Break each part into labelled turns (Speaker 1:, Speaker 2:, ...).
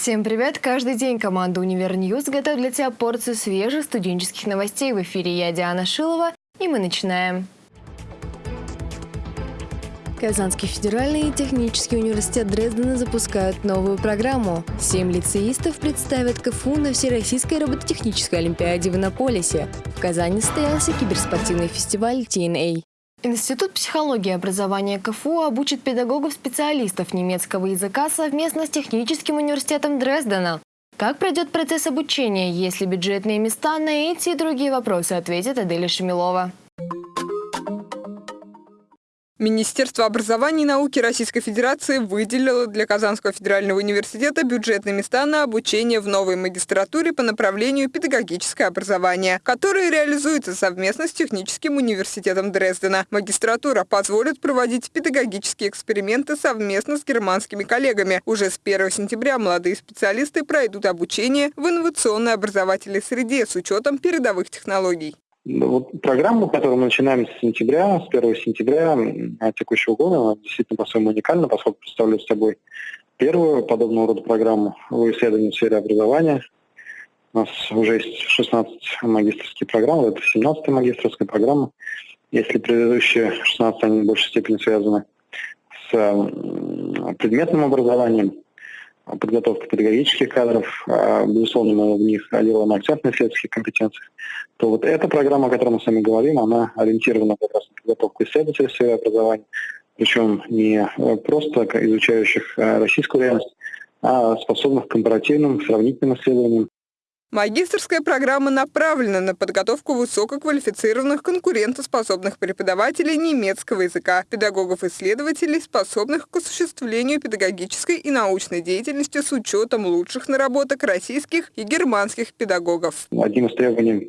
Speaker 1: Всем привет! Каждый день команда «Univer News» готовит для тебя порцию свежих студенческих новостей. В эфире я, Диана Шилова, и мы начинаем. Казанский федеральный и технический университет Дрездена запускают новую программу. Семь лицеистов представят КФУ на Всероссийской робототехнической олимпиаде в Иннополисе. В Казани состоялся киберспортивный фестиваль TNA. Институт психологии и образования КФУ обучит педагогов-специалистов немецкого языка совместно с Техническим университетом Дрездена. Как пройдет процесс обучения, есть ли бюджетные места, на эти и другие вопросы ответит Аделя Шамилова.
Speaker 2: Министерство образования и науки Российской Федерации выделило для Казанского федерального университета бюджетные места на обучение в новой магистратуре по направлению педагогическое образование, которое реализуется совместно с Техническим университетом Дрездена. Магистратура позволит проводить педагогические эксперименты совместно с германскими коллегами. Уже с 1 сентября молодые специалисты пройдут обучение в инновационной образовательной среде с учетом передовых технологий.
Speaker 3: Вот программа, которую мы начинаем с сентября, с 1 сентября текущего года, она действительно по-своему уникальна, поскольку представляет собой первую подобного рода программу в исследовании в сфере образования. У нас уже есть 16 магистрских программ, это 17 магистрская программа. Если предыдущие 16, они в большей степени связаны с предметным образованием, подготовка педагогических кадров, а, безусловно, в них делаем акцент на исследовательских компетенциях, то вот эта программа, о которой мы с вами говорим, она ориентирована как раз на подготовку исследователей в сфере образования, причем не э, просто изучающих э, российскую реальность, а способных к компаративным, сравнительным исследованиям
Speaker 2: Магистрская программа направлена на подготовку высококвалифицированных конкурентоспособных преподавателей немецкого языка, педагогов-исследователей, способных к осуществлению педагогической и научной деятельности с учетом лучших наработок российских и германских педагогов.
Speaker 3: Одним из требований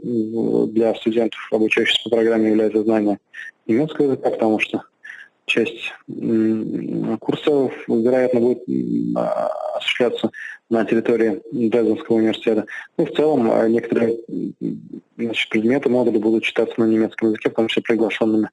Speaker 3: для студентов, обучающихся по программе, является знание немецкого языка, потому что часть курсов, вероятно, будет осуществляться на территории Дрезденского университета. Ну, в целом, а, некоторые значит, предметы, модули будут читаться на немецком языке, в том числе приглашенными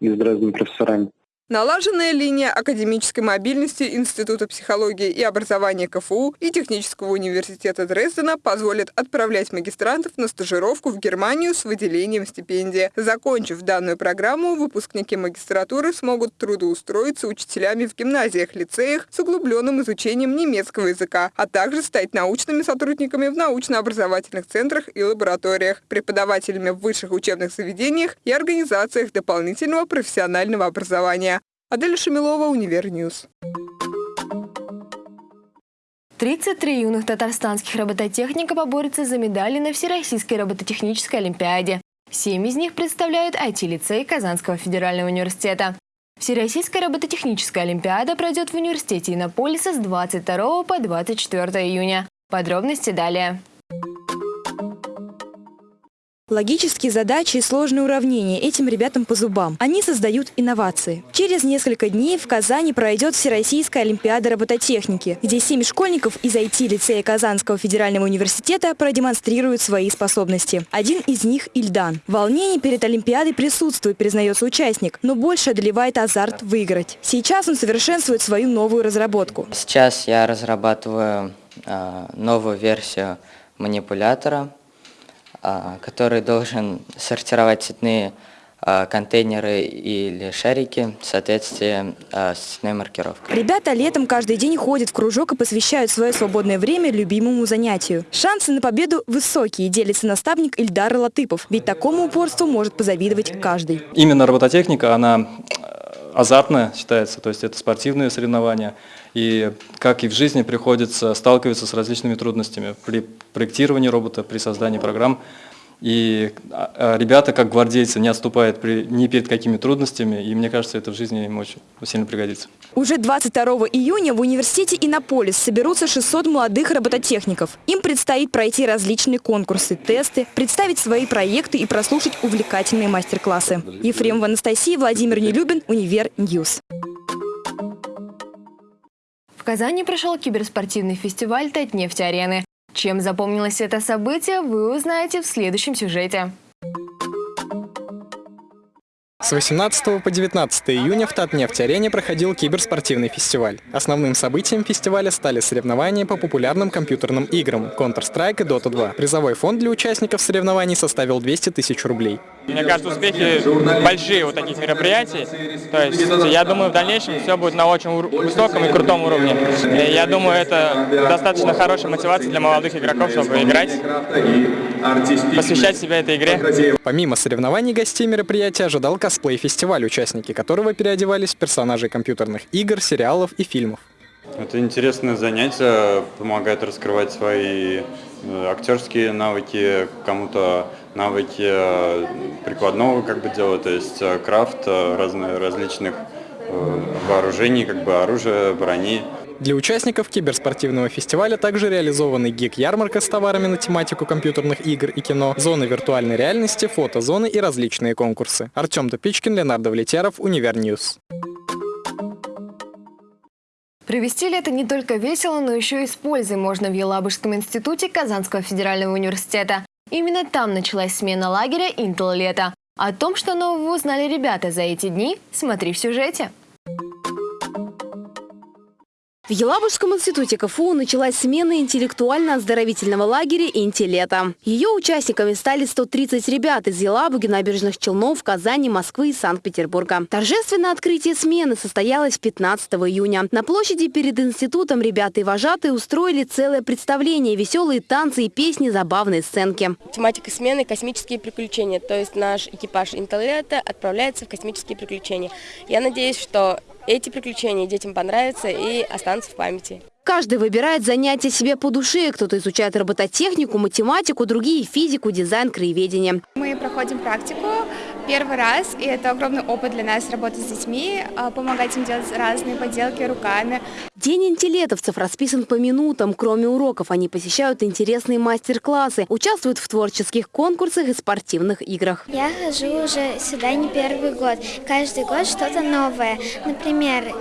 Speaker 3: из Дрездена профессорами.
Speaker 2: Налаженная линия академической мобильности Института психологии и образования КФУ и Технического университета Дрездена позволит отправлять магистрантов на стажировку в Германию с выделением стипендии. Закончив данную программу, выпускники магистратуры смогут трудоустроиться учителями в гимназиях, лицеях с углубленным изучением немецкого языка, а также стать научными сотрудниками в научно-образовательных центрах и лабораториях, преподавателями в высших учебных заведениях и организациях дополнительного профессионального образования. Адель Шамилова, Univer News.
Speaker 1: 33 юных татарстанских робототехника поборются за медали на Всероссийской робототехнической олимпиаде. Семь из них представляют IT-лицей Казанского федерального университета. Всероссийская робототехническая олимпиада пройдет в университете Иннополиса с 22 по 24 июня. Подробности далее.
Speaker 4: Логические задачи и сложные уравнения этим ребятам по зубам. Они создают инновации. Через несколько дней в Казани пройдет Всероссийская Олимпиада робототехники, где семь школьников из IT-лицея Казанского федерального университета продемонстрируют свои способности. Один из них – Ильдан. Волнение перед Олимпиадой присутствует, признается участник, но больше одолевает азарт выиграть. Сейчас он совершенствует свою новую разработку.
Speaker 5: Сейчас я разрабатываю э, новую версию манипулятора – который должен сортировать цветные а, контейнеры или шарики в соответствии а, с цветной маркировкой.
Speaker 4: Ребята летом каждый день ходят в кружок и посвящают свое свободное время любимому занятию. Шансы на победу высокие, делится наставник Ильдар Латыпов, ведь такому упорству может позавидовать каждый.
Speaker 6: Именно робототехника, она азартная считается, то есть это спортивные соревнования. И как и в жизни приходится сталкиваться с различными трудностями при проектировании робота, при создании программ. И а, а, ребята, как гвардейцы, не отступают при, ни перед какими трудностями, и мне кажется, это в жизни им очень сильно пригодится.
Speaker 4: Уже 22 июня в университете Иннополис соберутся 600 молодых робототехников. Им предстоит пройти различные конкурсы, тесты, представить свои проекты и прослушать увлекательные мастер-классы. Ефремова Анастасия, Владимир Нелюбин, Univer News.
Speaker 1: В Казани прошел киберспортивный фестиваль «Татнефть-арены». Чем запомнилось это событие, вы узнаете в следующем сюжете.
Speaker 7: С 18 по 19 июня в Татнефть-арене проходил киберспортивный фестиваль. Основным событием фестиваля стали соревнования по популярным компьютерным играм Counter-Strike и Dota 2. Призовой фонд для участников соревнований составил 200 тысяч рублей.
Speaker 8: Мне кажется, успехи большие у таких мероприятий. То есть я думаю, в дальнейшем все будет на очень высоком и крутом уровне. И я думаю, это достаточно хорошая мотивация для молодых игроков, чтобы играть, посвящать себя этой игре.
Speaker 7: Помимо соревнований гостей мероприятия ожидал косплей-фестиваль, участники которого переодевались в персонажей компьютерных игр, сериалов и фильмов.
Speaker 9: Это интересное занятие, помогает раскрывать свои э, актерские навыки, кому-то навыки э, прикладного как бы дела, то есть э, крафт разных, различных вооружений, как бы оружия, брони.
Speaker 7: Для участников киберспортивного фестиваля также реализованы гик-ярмарка с товарами на тематику компьютерных игр и кино, зоны виртуальной реальности, фотозоны и различные конкурсы. Артем Тупичкин, Леонард Влетяров, Univer News.
Speaker 1: Провести лето не только весело, но еще и с пользой можно в Елабужском институте Казанского федерального университета. Именно там началась смена лагеря «Интеллето». О том, что нового узнали ребята за эти дни, смотри в сюжете.
Speaker 10: В Елабужском институте КФУ началась смена интеллектуально-оздоровительного лагеря «Интелета». Ее участниками стали 130 ребят из Елабуги, Набережных Челнов, Казани, Москвы и Санкт-Петербурга. Торжественное открытие смены состоялось 15 июня. На площади перед институтом ребята и вожатые устроили целое представление, веселые танцы и песни, забавные сценки.
Speaker 11: Тематика смены – космические приключения. То есть наш экипаж «Интелета» отправляется в космические приключения. Я надеюсь, что эти приключения детям понравятся и останутся в памяти.
Speaker 10: Каждый выбирает занятие себе по душе. Кто-то изучает робототехнику, математику, другие – физику, дизайн, краеведение.
Speaker 12: Мы проходим практику первый раз, и это огромный опыт для нас работать с детьми, а, помогать им делать разные поделки руками.
Speaker 10: День интеллетовцев расписан по минутам. Кроме уроков, они посещают интересные мастер-классы, участвуют в творческих конкурсах и спортивных играх.
Speaker 13: Я хожу уже сюда не первый год. Каждый год что-то новое. Например,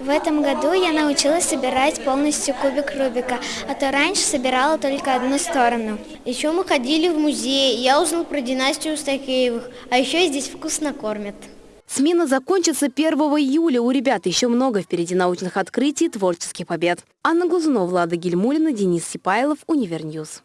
Speaker 13: в этом году я научилась собирать полностью кубик Рубика, а то раньше собирала только одну сторону.
Speaker 14: Еще мы ходили в музей, я узнал про династию Стахеевых, а еще здесь вкусно кормят.
Speaker 10: Смена закончится 1 июля. У ребят еще много впереди научных открытий и творческих побед. Анна Глазунова, Влада Гельмулина, Денис Сипайлов, Univer News.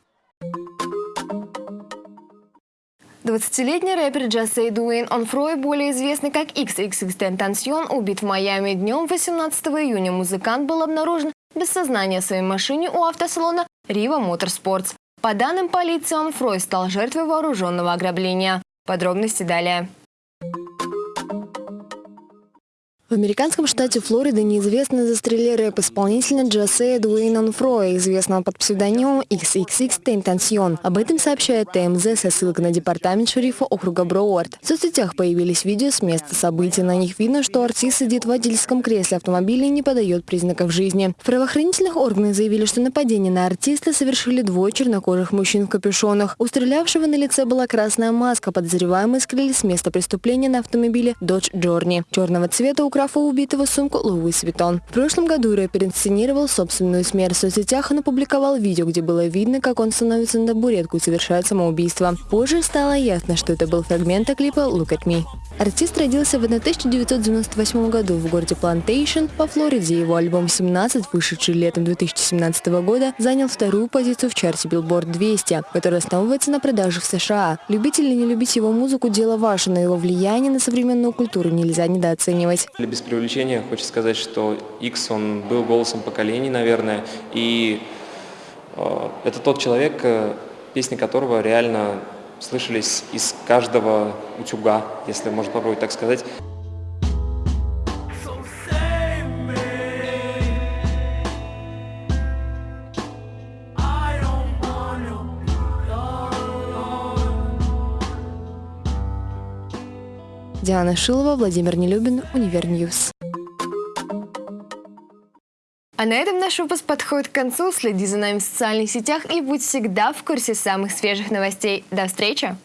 Speaker 1: 20-летний рэпер Джасей Дуэйн Онфрой, более известный как XXX Tentacion, убит в Майами днем 18 июня. Музыкант был обнаружен без сознания в своей машине у автосалона Riva Motorsports. По данным полиции, Онфрой стал жертвой вооруженного ограбления. Подробности далее. В американском штате Флорида неизвестно застрелили рэп-исполнителя Джосе Дуэйна Фроя, известного под псевдонимом XXX Tentacion. Об этом сообщает ТМЗ со ссылкой на департамент шерифа округа Броуард. В соцсетях появились видео с места событий. На них видно, что артист сидит в водительском кресле автомобиля и не подает признаков жизни. В правоохранительных органах заявили, что нападение на артиста совершили двое чернокожих мужчин в капюшонах. У стрелявшего на лице была красная маска. Подозреваемые скрылись с места преступления на автомобиле Dodge Journey. Черного цвета украл графа убитого сумку Louis Vuitton. В прошлом году рэпер инсценировал собственную смерть в соцсетях. Он опубликовал видео, где было видно, как он становится на табуретку и совершает самоубийство. Позже стало ясно, что это был фрагмент клипа «Look at me». Артист родился в 1998 году в городе Плантейшн во Флориде. Его альбом «17», вышедший летом 2017 года, занял вторую позицию в чарте Billboard 200, который основывается на продаже в США. Любить или не любить его музыку – дело ваше, но его влияние на современную культуру нельзя недооценивать.
Speaker 15: Без преувеличения хочу сказать, что X, он был голосом поколений, наверное, и э, это тот человек, э, песни которого реально слышались из каждого утюга, если можно попробовать так сказать.
Speaker 1: Диана Шилова, Владимир Нелюбин, Univer News. А на этом наш выпуск подходит к концу. Следи за нами в социальных сетях и будь всегда в курсе самых свежих новостей. До встречи!